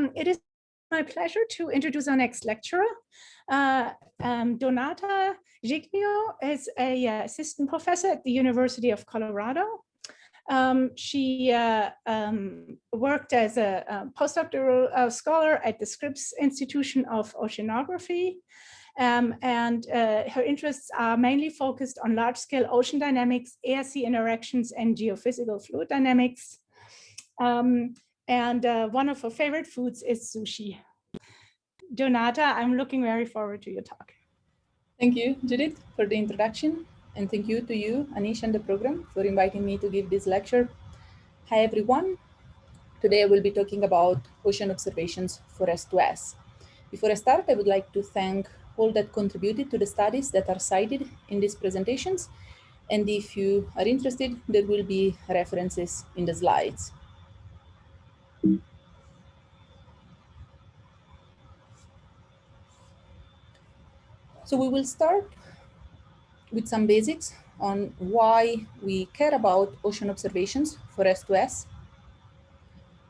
um, it is my pleasure to introduce our next lecturer. Uh, um, Donata Giglio is a uh, assistant professor at the University of Colorado. Um, she uh, um, worked as a, a postdoctoral uh, scholar at the Scripps Institution of Oceanography. Um, and uh, her interests are mainly focused on large-scale ocean dynamics, air-sea interactions, and geophysical fluid dynamics. Um, and uh, one of her favorite foods is sushi. Donata, I'm looking very forward to your talk. Thank you, Judith, for the introduction. And thank you to you, Anish, and the program for inviting me to give this lecture. Hi, everyone. Today I will be talking about ocean observations for S2S. Before I start, I would like to thank all that contributed to the studies that are cited in these presentations. And if you are interested, there will be references in the slides. So we will start with some basics on why we care about ocean observations for S2S.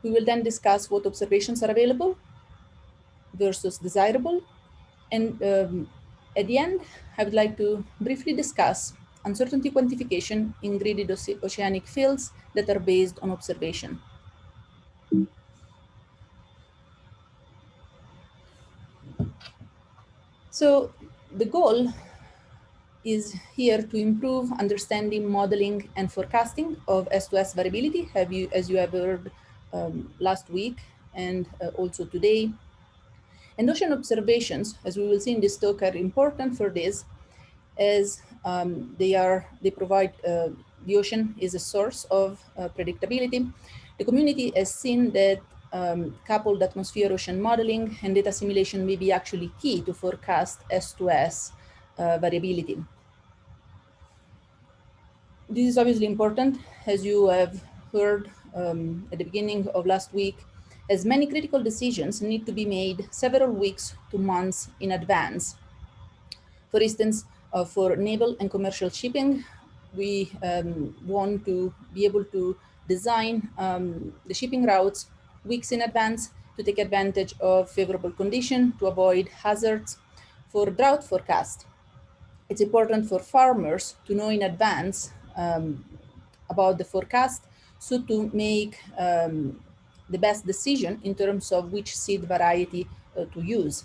We will then discuss what observations are available versus desirable. And um, at the end, I would like to briefly discuss uncertainty quantification in gridded oceanic fields that are based on observation. So the goal is here to improve understanding, modeling, and forecasting of S2S variability, have you, as you have heard um, last week and uh, also today. And ocean observations, as we will see in this talk, are important for this, as um, they are they provide uh, the ocean is a source of uh, predictability. The community has seen that um, coupled atmosphere ocean modeling and data assimilation may be actually key to forecast S2S uh, variability. This is obviously important, as you have heard um, at the beginning of last week, as many critical decisions need to be made several weeks to months in advance. For instance, uh, for naval and commercial shipping, we um, want to be able to design um, the shipping routes weeks in advance to take advantage of favorable condition to avoid hazards for drought forecast. It's important for farmers to know in advance um, about the forecast so to make um, the best decision in terms of which seed variety uh, to use.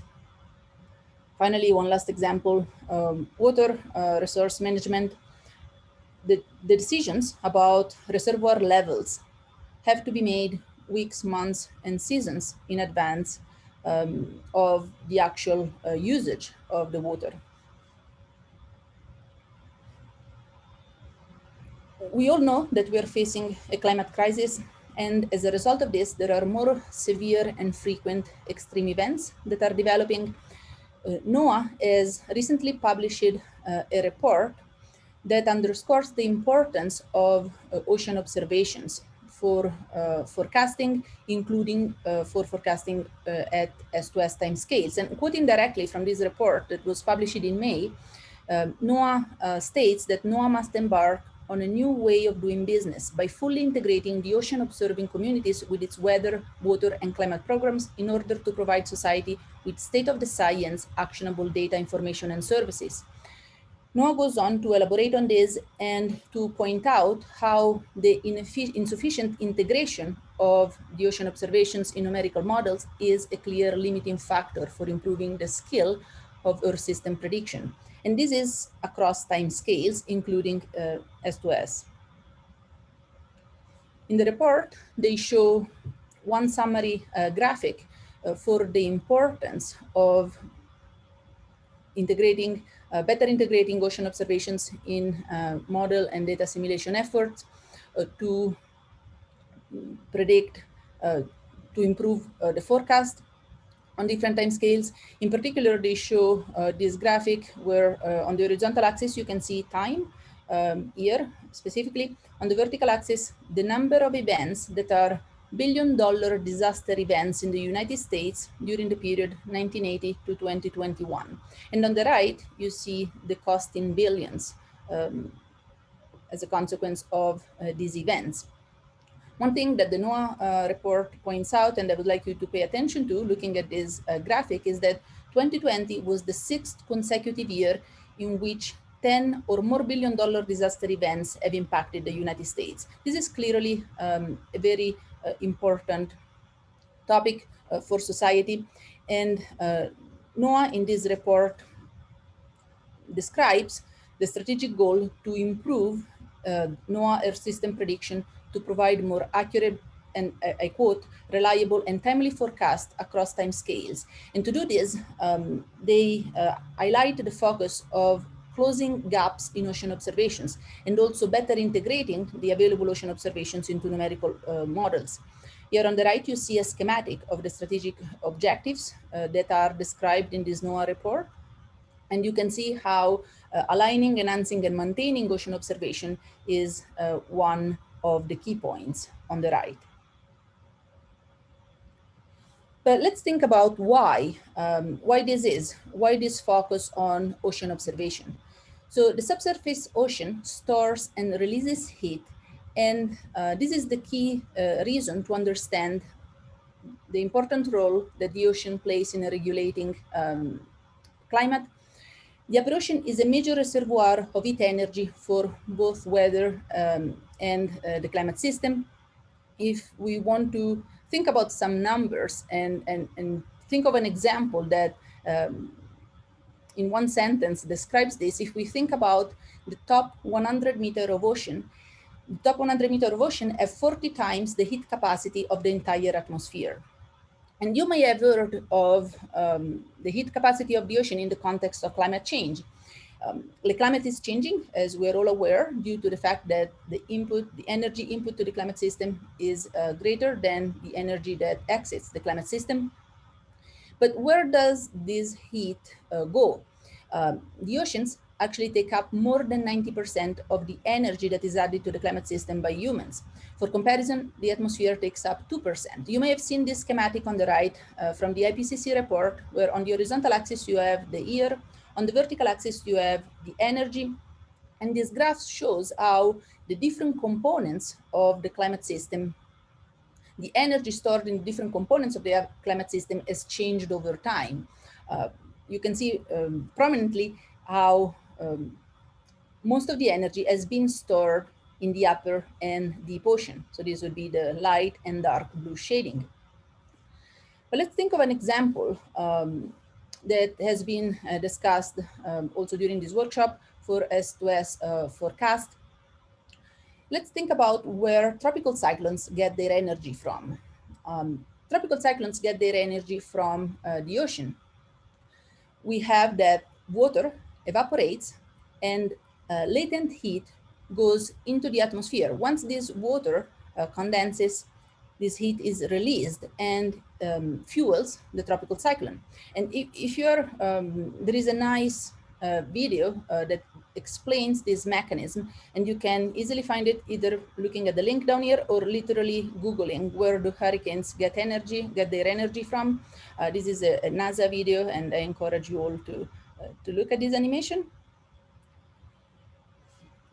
Finally, one last example, um, water uh, resource management. The, the decisions about reservoir levels have to be made weeks, months, and seasons in advance um, of the actual uh, usage of the water. We all know that we are facing a climate crisis, and as a result of this, there are more severe and frequent extreme events that are developing. Uh, NOAA has recently published uh, a report that underscores the importance of uh, ocean observations for uh, forecasting, including uh, for forecasting uh, at S2S time scales. And quoting directly from this report that was published in May, um, NOAA states that NOAA must embark on a new way of doing business by fully integrating the ocean observing communities with its weather, water, and climate programs in order to provide society with state-of-the-science actionable data information and services. NOAA goes on to elaborate on this and to point out how the insufficient integration of the ocean observations in numerical models is a clear limiting factor for improving the skill of Earth system prediction. And this is across time scales, including uh, S2S. In the report, they show one summary uh, graphic uh, for the importance of integrating better integrating ocean observations in uh, model and data assimilation efforts uh, to predict, to improve the forecast on different time scales. In particular, they show uh, this graphic where uh, on the horizontal axis, you can see time um, here specifically. On the vertical axis, the number of events that are billion dollar disaster events in the United States during the period 1980 to 2021. And on the right, you see the cost in billions um, as a consequence of uh, these events. One thing that the NOAA uh, report points out, and I would like you to pay attention to looking at this uh, graphic, is that 2020 was the sixth consecutive year in which 10 or more billion dollar disaster events have impacted the United States. This is clearly um, a very uh, important topic uh, for society. And uh, NOAA in this report describes the strategic goal to improve uh, NOAA Earth system prediction to provide more accurate and uh, I quote, reliable and timely forecast across time scales. And to do this, um, they uh, highlight the focus of closing gaps in ocean observations and also better integrating the available ocean observations into numerical uh, models. Here on the right, you see a schematic of the strategic objectives uh, that are described in this NOAA report. And you can see how uh, aligning, enhancing, and maintaining ocean observation is uh, one of the key points on the right. But let's think about why, um, why this is, why this focus on ocean observation. So the subsurface ocean stores and releases heat. And uh, this is the key uh, reason to understand the important role that the ocean plays in regulating um, climate. The upper ocean is a major reservoir of heat energy for both weather um, and uh, the climate system. If we want to think about some numbers and, and, and think of an example that um, in one sentence describes this, if we think about the top 100 meter of ocean, the top 100 meter of ocean have 40 times the heat capacity of the entire atmosphere. And you may have heard of um, the heat capacity of the ocean in the context of climate change. Um, the climate is changing, as we're all aware, due to the fact that the input, the energy input to the climate system is uh, greater than the energy that exits the climate system. But where does this heat uh, go? Um, the oceans actually take up more than 90% of the energy that is added to the climate system by humans. For comparison, the atmosphere takes up 2%. You may have seen this schematic on the right uh, from the IPCC report, where on the horizontal axis you have the year, on the vertical axis, you have the energy. And this graph shows how the different components of the climate system, the energy stored in different components of the climate system has changed over time. Uh, you can see um, prominently how um, most of the energy has been stored in the upper and deep ocean. So this would be the light and dark blue shading. But let's think of an example um, that has been uh, discussed um, also during this workshop for S2S uh, forecast. Let's think about where tropical cyclones get their energy from. Um, tropical cyclones get their energy from uh, the ocean. We have that water evaporates and uh, latent heat goes into the atmosphere. Once this water uh, condenses, this heat is released and um, fuels the tropical cyclone. And if, if you're, um, there is a nice uh, video uh, that explains this mechanism and you can easily find it either looking at the link down here or literally Googling where do hurricanes get energy, get their energy from. Uh, this is a, a, NASA video and I encourage you all to, uh, to look at this animation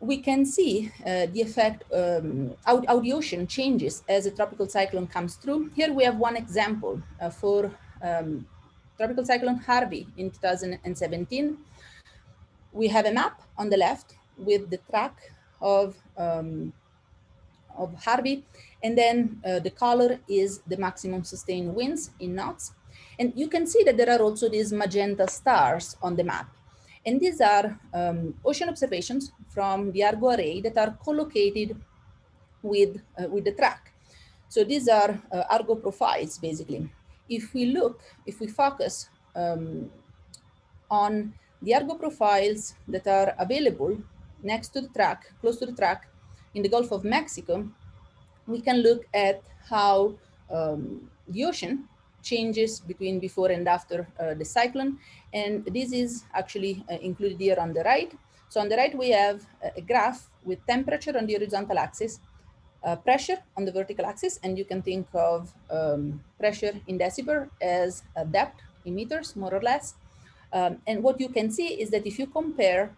we can see uh, the effect um, the ocean changes as a tropical cyclone comes through. Here we have one example uh, for um, tropical cyclone Harvey in 2017. We have a map on the left with the track of, um, of Harvey, and then uh, the color is the maximum sustained winds in knots. And you can see that there are also these magenta stars on the map. And these are um, ocean observations from the Argo array that are collocated with, uh, with the track. So these are uh, Argo profiles, basically. If we look, if we focus um, on the Argo profiles that are available next to the track, close to the track in the Gulf of Mexico, we can look at how um, the ocean changes between before and after uh, the cyclone. And this is actually uh, included here on the right. So on the right, we have a graph with temperature on the horizontal axis, uh, pressure on the vertical axis, and you can think of um, pressure in decibar as a depth in meters, more or less. Um, and what you can see is that if you compare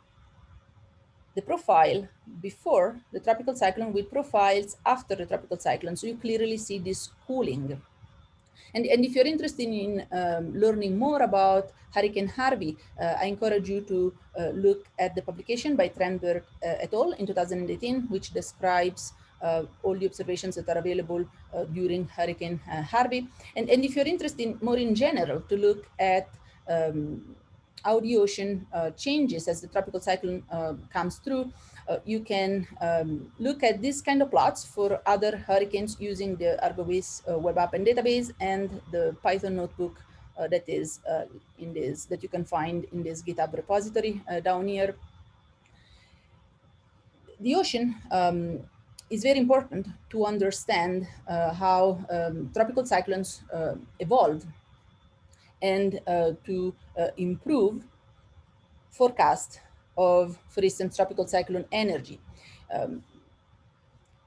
the profile before the tropical cyclone with profiles after the tropical cyclone. So you clearly see this cooling. And, and if you're interested in um, learning more about Hurricane Harvey, uh, I encourage you to uh, look at the publication by Trenberth uh, et al. in 2018, which describes uh, all the observations that are available uh, during Hurricane uh, Harvey. And, and if you're interested in more in general to look at um, how the ocean changes as the tropical cyclone comes through, uh, you can um, look at this kind of plots for other hurricanes using the Argovis uh, web app and database and the Python notebook uh, that is uh, in this, that you can find in this GitHub repository uh, down here. The ocean um, is very important to understand uh, how um, tropical cyclones evolve and to improve forecast of, for instance, tropical cyclone energy. Um,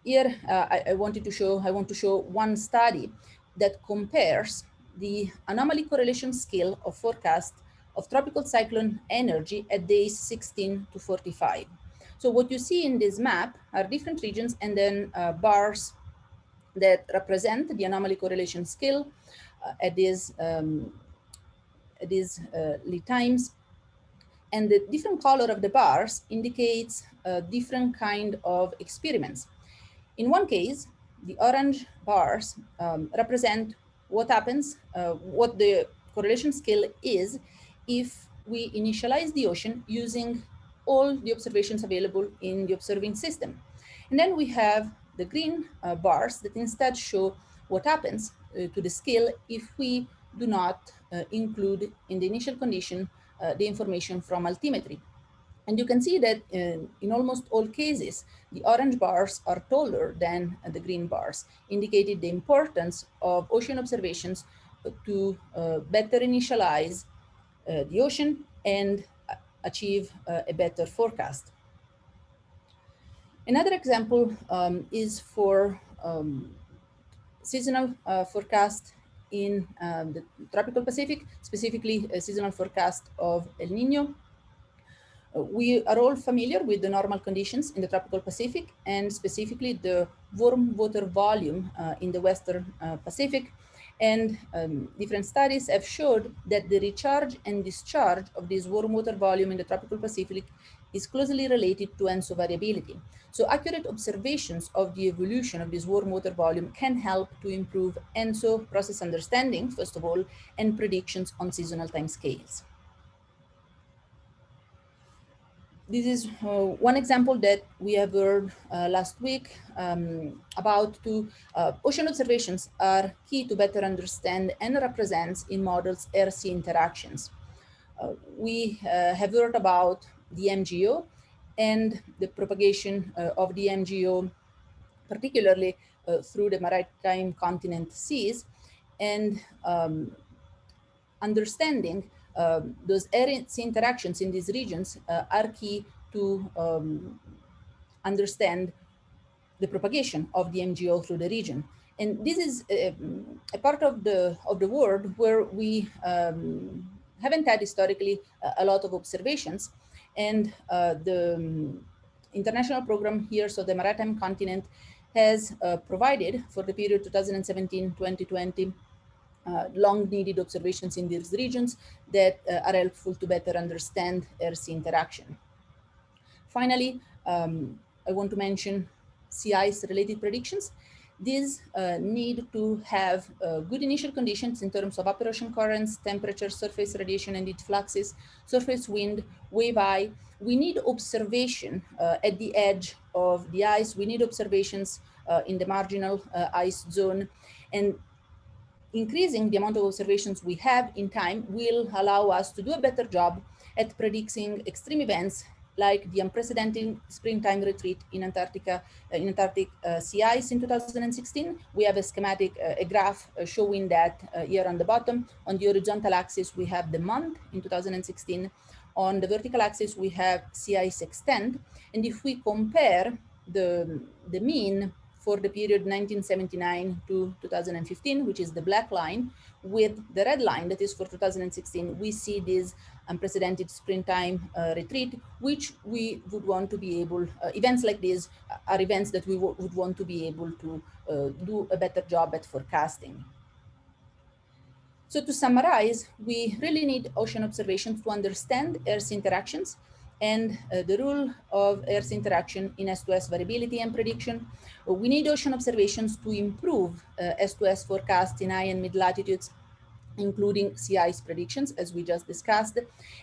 here, uh, I, I, wanted to show, I want to show one study that compares the anomaly correlation skill of forecast of tropical cyclone energy at days 16 to 45. So what you see in this map are different regions and then uh, bars that represent the anomaly correlation skill uh, at these, um, these uh, lead times and the different color of the bars indicates a different kind of experiments. In one case, the orange bars um, represent what happens, uh, what the correlation skill is if we initialize the ocean using all the observations available in the observing system. And then we have the green uh, bars that instead show what happens uh, to the scale if we do not uh, include in the initial condition uh, the information from altimetry. And you can see that in, in, almost all cases, the orange bars are taller than the green bars, indicating the importance of ocean observations to uh, better initialize uh, the ocean and achieve uh, a better forecast. Another example um, is for um, seasonal uh, forecast in um, the tropical Pacific, specifically a seasonal forecast of El Nino. Uh, we are all familiar with the normal conditions in the tropical Pacific and specifically the warm water volume uh, in the Western uh, Pacific. And um, different studies have showed that the recharge and discharge of this warm water volume in the tropical Pacific is closely related to ENSO variability. So accurate observations of the evolution of this warm water volume can help to improve ENSO process understanding, first of all, and predictions on seasonal time scales. This is uh, one example that we have heard uh, last week um, about two uh, ocean observations are key to better understand and represents in models air-sea interactions. Uh, we uh, have heard about the MJO and the propagation uh, of the MJO, particularly uh, through the maritime continent seas, and um, understanding uh, those interactions in these regions are key to um, understand the propagation of the MJO through the region. And this is a, a part of the of the world where we um, haven't had historically a, a lot of observations, and uh, the um, international program here, so the Maritime Continent, has uh, provided for the period 2017-2020 uh, long needed observations in these regions that uh, are helpful to better understand air-sea interaction. Finally, um, I want to mention ice related predictions. These uh, need to have uh, good initial conditions in terms of upper ocean currents, temperature, surface radiation and heat fluxes, surface wind, wave height. We need observation uh, at the edge of the ice. We need observations uh, in the marginal uh, ice zone. And increasing the amount of observations we have in time will allow us to do a better job at predicting extreme events like the unprecedented springtime retreat in Antarctica, uh, in Antarctic uh, sea ice in 2016. We have a schematic, uh, a graph uh, showing that uh, here on the bottom. On the horizontal axis, we have the month in 2016. On the vertical axis, we have sea ice extent. And if we compare the, the mean for the period 1979 to 2015, which is the black line, with the red line that is for 2016, we see this unprecedented springtime uh, retreat, which we would want to be able, uh, events like these are events that we would want to be able to uh, do a better job at forecasting. So to summarize, we really need ocean observations to understand air-sea interactions and uh, the role of air-sea interaction in S2S variability and prediction. We need ocean observations to improve uh, S2S forecasts in high and mid latitudes including ice predictions, as we just discussed.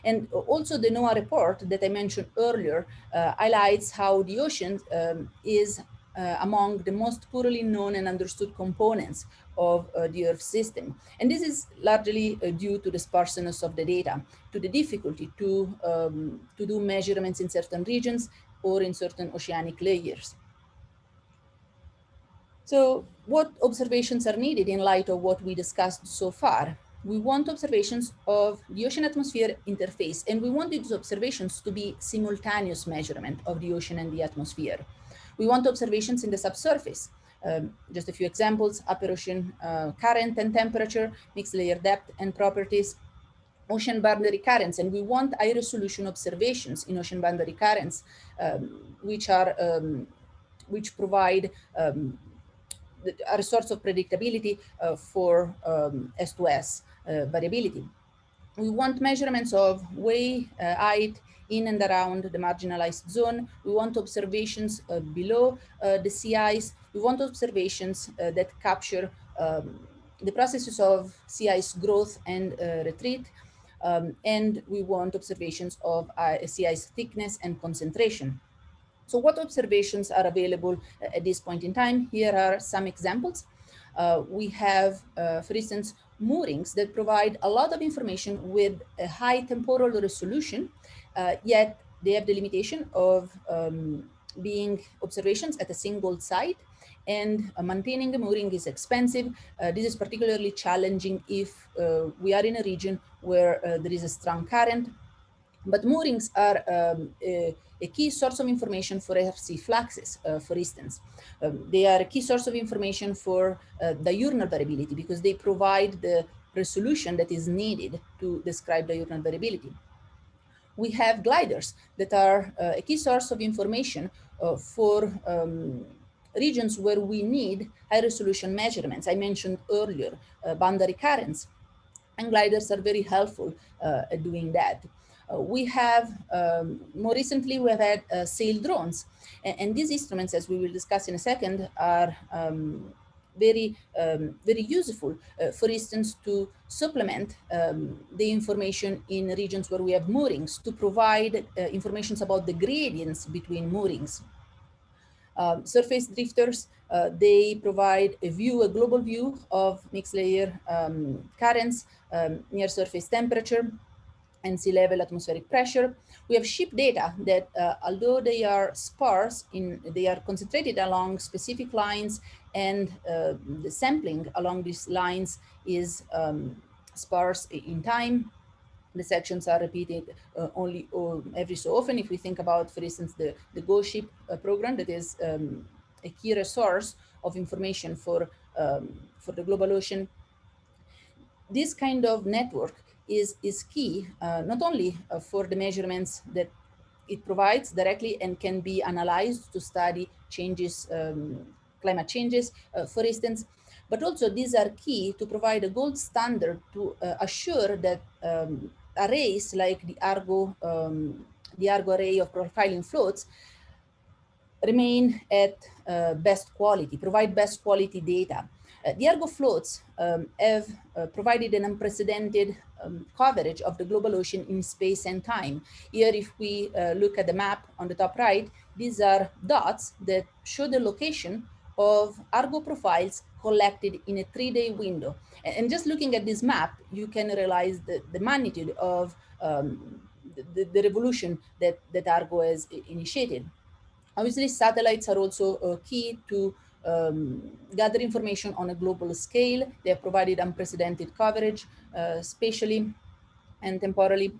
And also the NOAA report that I mentioned earlier uh, highlights how the ocean um, is uh, among the most poorly known and understood components of uh, the Earth system. And this is largely uh, due to the sparseness of the data, to the difficulty to, um, to do measurements in certain regions or in certain oceanic layers. So what observations are needed in light of what we discussed so far? We want observations of the ocean atmosphere interface, and we want these observations to be simultaneous measurement of the ocean and the atmosphere. We want observations in the subsurface. Um, just a few examples, upper ocean uh, current and temperature, mixed layer depth and properties, ocean boundary currents, and we want high resolution observations in ocean boundary currents, um, which are um, which provide um, a source of predictability uh, for S2S. Um, uh, variability. We want measurements of way, uh, height, in and around the marginal ice zone. We want observations uh, below the sea ice. We want observations that capture um, the processes of sea ice growth and retreat. Um, and we want observations of uh, sea ice thickness and concentration. So what observations are available at this point in time? Here are some examples. Uh, we have, uh, for instance, moorings that provide a lot of information with a high temporal resolution, uh, yet they have the limitation of um, being observations at a single site and uh, maintaining a mooring is expensive. Uh, this is particularly challenging if uh, we are in a region where uh, there is a strong current but moorings are um, a, a, key source of information for air-sea fluxes, uh, for instance. Um, they are a key source of information for uh, diurnal variability because they provide the resolution that is needed to describe diurnal variability. We have gliders that are uh, a key source of information uh, for um, regions where we need high resolution measurements. I mentioned earlier uh, boundary currents and gliders are very helpful uh, at doing that. Uh, we have, um, more recently, we have had uh, sail drones. And, and, these instruments, as we will discuss in a second, are um, very, um, very useful, uh, for instance, to supplement um, the information in regions where we have moorings, to provide uh, information about the gradients between moorings. Um, surface drifters, uh, they provide a view, a global view of mixed layer um, currents, um, near surface temperature, and sea level atmospheric pressure. We have ship data that uh, although they are sparse, in they are concentrated along specific lines and uh, the sampling along these lines is um, sparse in time. The sections are repeated uh, only uh, every so often. If we think about, for instance, the, the GO-SHIP uh, program that is um, a key resource of information for, um, for the global ocean, this kind of network is, is key, uh, not only uh, for the measurements that it provides directly and can be analyzed to study changes, um, climate changes, uh, for instance, but also these are key to provide a gold standard to uh, assure that um, arrays like the Argo, um, the Argo array of profiling floats remain at uh, best quality, provide best quality data. Uh, the Argo floats um, have uh, provided an unprecedented um, coverage of the global ocean in space and time. Here, if we uh, look at the map on the top right, these are dots that show the location of Argo profiles collected in a three-day window. And, just looking at this map, you can realize the, the magnitude of um, the, the, revolution that, that Argo has initiated. Obviously, satellites are also uh, key to um, gather information on a global scale. They have provided unprecedented coverage, uh, spatially and temporally.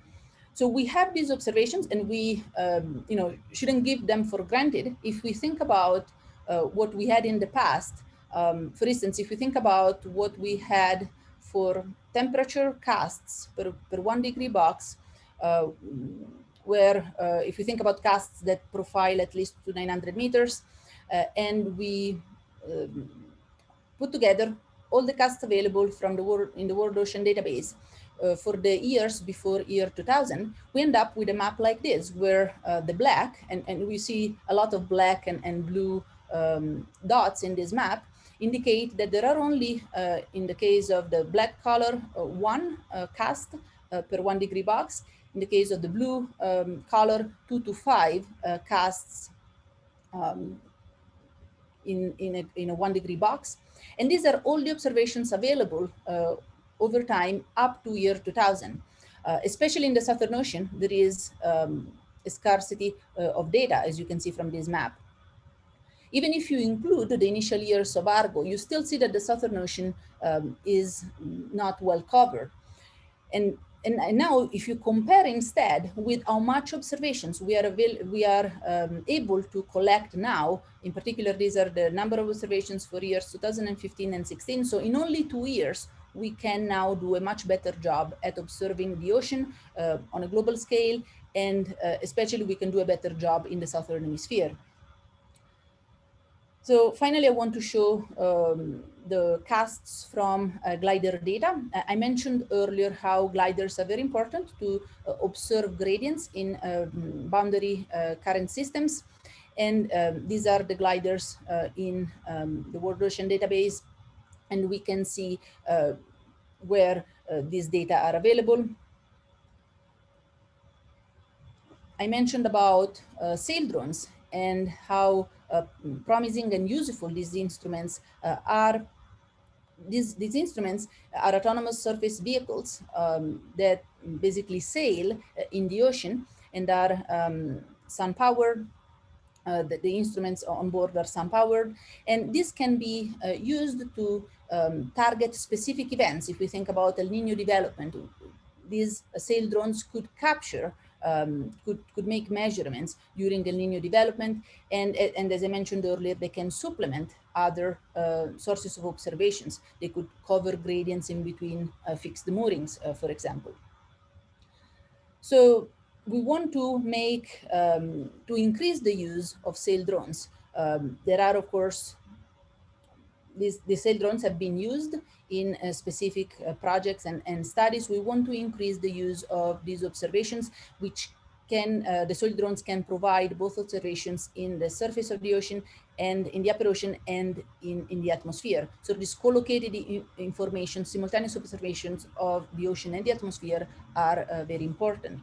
So we have these observations and we, um, you know, shouldn't give them for granted. If we think about uh, what we had in the past. Um, for instance, if we think about what we had for temperature casts per, per one degree box, uh, where uh, if we think about casts that profile at least to 900 meters, uh, and we um, put together all the casts available from the world in the World Ocean Database uh, for the years before year 2000, we end up with a map like this, where uh, the black, and, and we see a lot of black and, and blue um, dots in this map, indicate that there are only, uh, in the case of the black color, uh, one uh, cast uh, per one degree box. In the case of the blue um, color, two to five casts um, in, in, a, in a one degree box. And these are all the observations available uh, over time up to year 2000. Uh, especially in the Southern Ocean, there is um, a scarcity uh, of data, as you can see from this map. Even if you include the initial years of Argo, you still see that the Southern Ocean um, is not well covered. And and, now if you compare instead with how much observations we are, we are um, able to collect now, in particular, these are the number of observations for years 2015 and 16. So in only two years, we can now do a much better job at observing the ocean uh, on a global scale. And uh, especially we can do a better job in the Southern hemisphere. So finally, I want to show um, the casts from uh, glider data. I mentioned earlier how gliders are very important to uh, observe gradients in um, boundary uh, current systems. And um, these are the gliders uh, in um, the World Ocean Database. And we can see uh, where uh, these data are available. I mentioned about sail drones and how uh, promising and useful these instruments uh, are these, these instruments are autonomous surface vehicles um, that basically sail uh, in the ocean and are um, sun powered. Uh, the, the, instruments on board are sun powered and this can be uh, used to um, target specific events. If we think about El Nino development, these sail drones could capture um, could, could make measurements during El Nino development. And, and as I mentioned earlier, they can supplement other uh, sources of observations. They could cover gradients in between uh, fixed moorings, uh, for example. So we want to make, um, to increase the use of sail drones. Um, there are, of course, these, these sail drones have been used in uh, specific uh, projects and, and studies. We want to increase the use of these observations, which can, uh, the sail drones can provide both observations in the surface of the ocean and in the upper ocean and in, in the atmosphere. So this co-located information, simultaneous observations of the ocean and the atmosphere are uh, very important.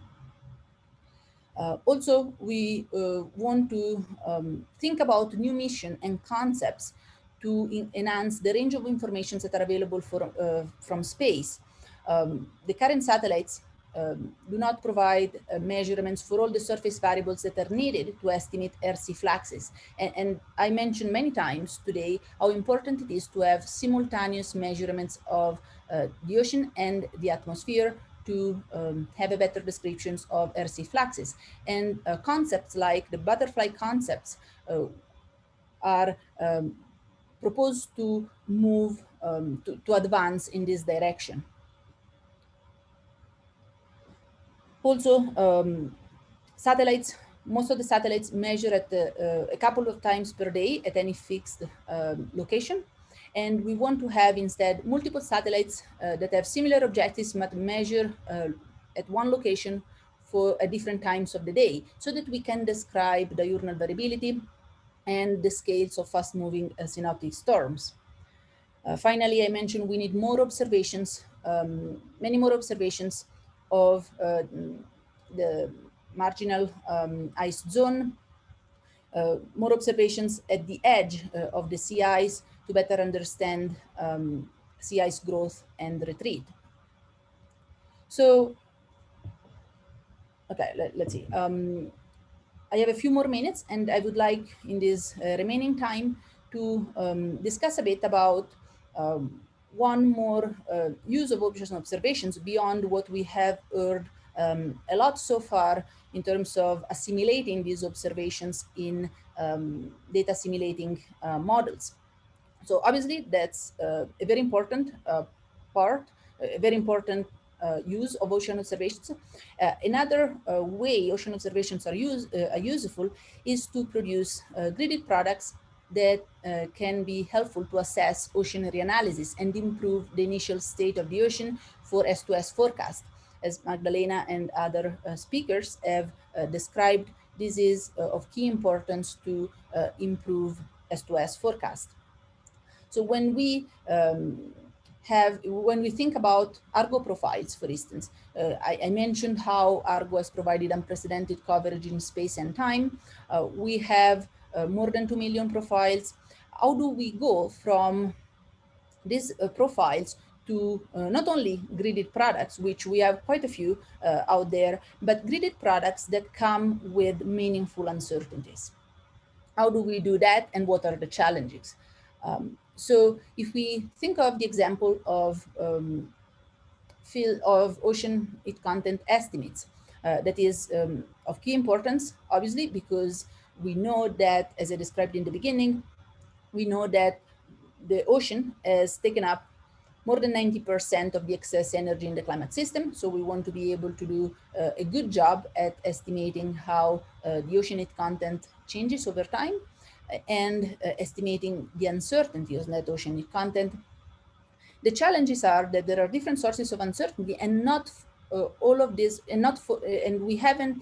Uh, also, we uh, want to um, think about new mission and concepts to enhance the range of informations that are available for, uh, from space. Um, the current satellites um, do not provide uh, measurements for all the surface variables that are needed to estimate air-sea fluxes. And, and, I mentioned many times today how important it is to have simultaneous measurements of uh, the ocean and the atmosphere to um, have a better descriptions of air-sea fluxes. And uh, concepts like the butterfly concepts uh, are um, propose to move, um, to, to advance in this direction. Also, um, satellites, most of the satellites measure at the, uh, a couple of times per day at any fixed um, location. And we want to have instead multiple satellites uh, that have similar objectives but measure uh, at one location for at different times of the day so that we can describe diurnal variability and the scales of fast moving uh, synoptic storms. Uh, finally, I mentioned we need more observations, um, many more observations of uh, the marginal um, ice zone, uh, more observations at the edge uh, of the sea ice to better understand um, sea ice growth and retreat. So, okay, let, us see. Um, I have a few more minutes and I would like in this uh, remaining time to um, discuss a bit about um, one more uh, use of ocean observations beyond what we have heard um, a lot so far in terms of assimilating these observations in um, data assimilating uh, models. So obviously that's uh, a very important uh, part, a very important use of ocean observations. Uh, another uh, way ocean observations are, use, are useful is to produce gridded products that uh, can be helpful to assess ocean reanalysis and improve the initial state of the ocean for S2S forecast. As Magdalena and other uh, speakers have uh, described, this is of key importance to improve S2S forecast. So when we um, have, when we think about Argo profiles, for instance, uh, I, I, mentioned how Argo has provided unprecedented coverage in space and time. Uh, we have uh, more than 2 million profiles. How do we go from these uh, profiles to uh, not only gridded products, which we have quite a few uh, out there, but gridded products that come with meaningful uncertainties. How do we do that and what are the challenges? Um, so if we think of the example of um, field of ocean content estimates, uh, that is um, of key importance, obviously, because we know that, as I described in the beginning, we know that the ocean has taken up more than 90% of the excess energy in the climate system. So we want to be able to do uh, a good job at estimating how uh, the ocean heat content changes over time and uh, estimating the uncertainty of that ocean heat content. The challenges are that there are different sources of uncertainty and not uh, all of this, and not for, uh, and we haven't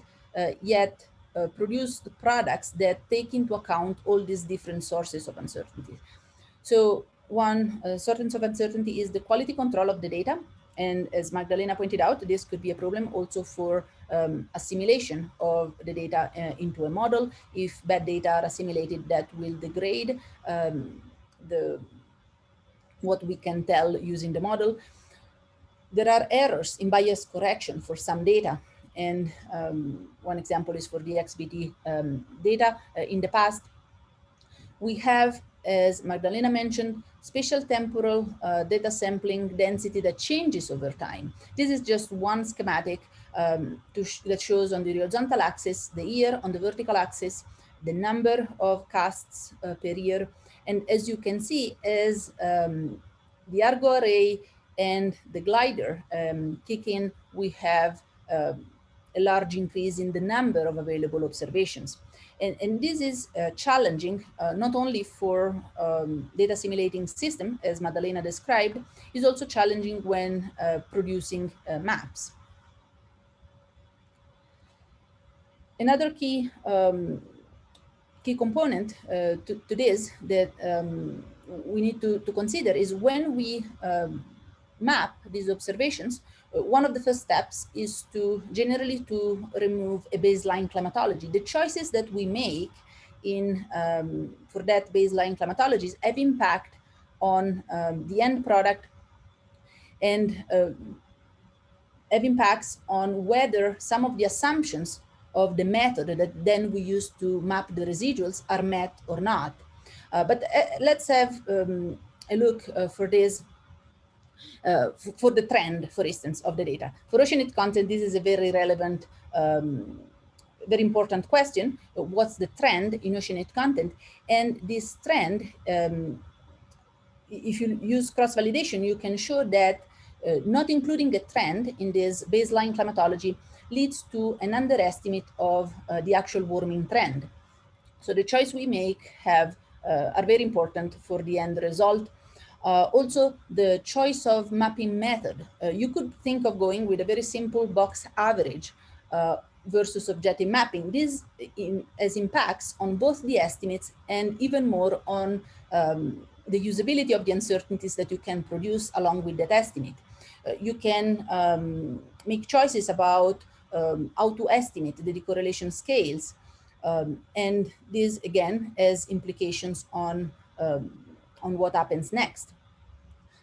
yet uh, produced products that take into account all these different sources of uncertainty. So one uh, source of uncertainty is the quality control of the data. And as Magdalena pointed out, this could be a problem also for um, assimilation of the data uh, into a model. If bad data are assimilated, that will degrade um, the what we can tell using the model. There are errors in bias correction for some data. And um, one example is for the XBT um, data. Uh, in the past, we have, as Magdalena mentioned, spatial temporal uh, data sampling density that changes over time. This is just one schematic um, sh that shows on the horizontal axis the year, on the vertical axis, the number of casts uh, per year. And as you can see, as um, the Argo array and the glider um, kick in, we have um, a large increase in the number of available observations. And, and this is uh, challenging, uh, not only for um, data assimilating system, as Magdalena described, is also challenging when uh, producing uh, maps. Another key um, key component uh, to, to, this that um, we need to, to consider is when we um, map these observations, uh, one of the first steps is to generally to remove a baseline climatology. The choices that we make in um, for that baseline climatologies have impact on um, the end product and uh, have impacts on whether some of the assumptions of the method that then we use to map the residuals are met or not. Uh, but uh, let's have um, a look uh, for this uh, for the trend, for instance, of the data. For ocean heat content, this is a very relevant, um, very important question. What's the trend in ocean heat content? And this trend, um, if you use cross-validation, you can show that uh, not including a trend in this baseline climatology leads to an underestimate of uh, the actual warming trend. So the choice we make have uh, are very important for the end result uh, also, the choice of mapping method. Uh, you could think of going with a very simple box average uh, versus objective mapping. This in, has impacts on both the estimates and even more on um, the usability of the uncertainties that you can produce along with that estimate. Uh, you can um, make choices about um, how to estimate the decorrelation scales. Um, and this again has implications on um, on what happens next.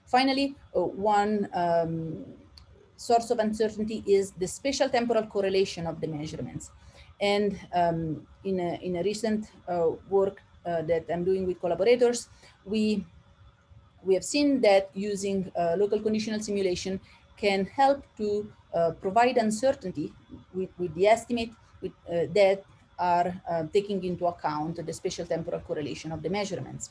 Finally, uh, one um, source of uncertainty is the spatial temporal correlation of the measurements. And um, in, a, in a recent uh, work uh, that I'm doing with collaborators, we, we have seen that using uh, local conditional simulation can help to uh, provide uncertainty with, with the estimate with, uh, that are uh, taking into account the spatial temporal correlation of the measurements.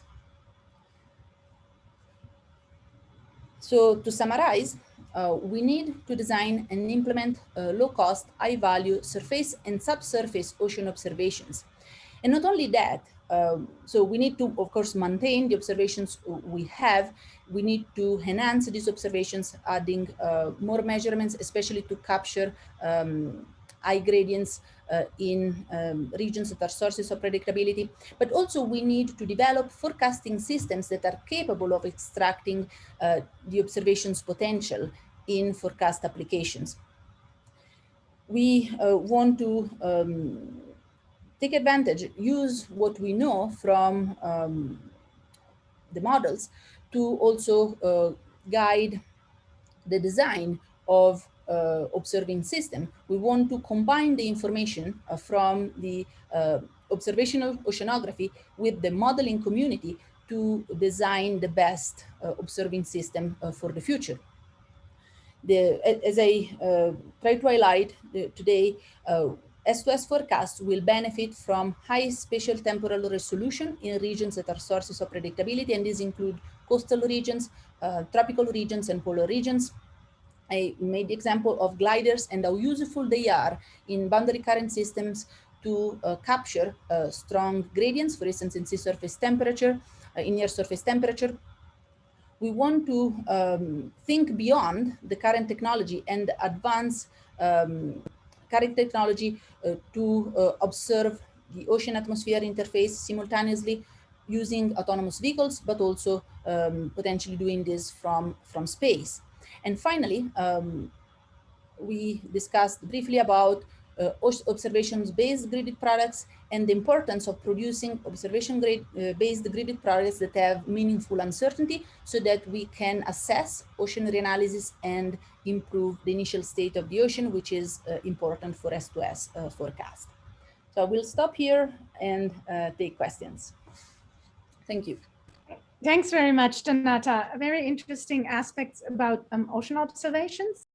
So to summarize, uh, we need to design and implement uh, low-cost, high-value surface and subsurface ocean observations. And not only that, um, so we need to, of course, maintain the observations we have. We need to enhance these observations, adding uh, more measurements, especially to capture um, high gradients uh, in um, regions that are sources of predictability. But also we need to develop forecasting systems that are capable of extracting uh, the observations potential in forecast applications. We uh, want to um, take advantage, use what we know from um, the models to also uh, guide the design of uh, observing system. We want to combine the information uh, from the uh, observational oceanography with the modeling community to design the best uh, observing system uh, for the future. The, as I try to highlight today, S2S forecasts will benefit from high spatial temporal resolution in regions that are sources of predictability, and these include coastal regions, uh, tropical regions, and polar regions. I made the example of gliders and how useful they are in boundary current systems to uh, capture uh, strong gradients, for instance, in sea surface temperature, uh, in near surface temperature. We want to um, think beyond the current technology and advance um, current technology uh, to uh, observe the ocean atmosphere interface simultaneously using autonomous vehicles, but also um, potentially doing this from, from space. And finally, um, we discussed briefly about uh, observations-based gridded products and the importance of producing observation-based uh, gridded products that have meaningful uncertainty so that we can assess ocean reanalysis and improve the initial state of the ocean, which is uh, important for S2S uh, forecast. So I will stop here and uh, take questions. Thank you. Thanks very much, Donata. Very interesting aspects about um, ocean observations.